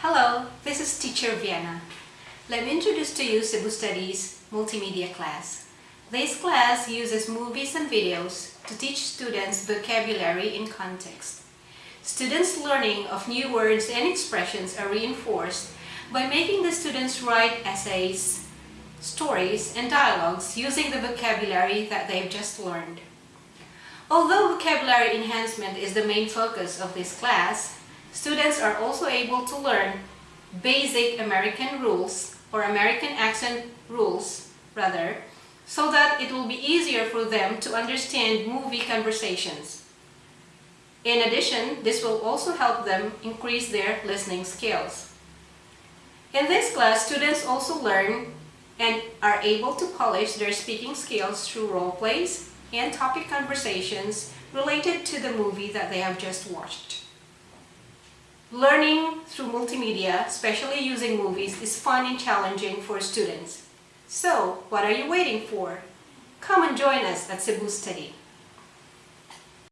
Hello, this is Teacher Vienna. Let me introduce to you Cebu Studies Multimedia class. This class uses movies and videos to teach students vocabulary in context. Students' learning of new words and expressions are reinforced by making the students write essays, stories, and dialogues using the vocabulary that they've just learned. Although vocabulary enhancement is the main focus of this class, students are also able to learn basic American rules or American accent rules rather so that it will be easier for them to understand movie conversations. In addition, this will also help them increase their listening skills. In this class, students also learn and are able to polish their speaking skills through role plays and topic conversations related to the movie that they have just watched. Learning through multimedia, especially using movies, is fun and challenging for students. So, what are you waiting for? Come and join us at Cebu Study.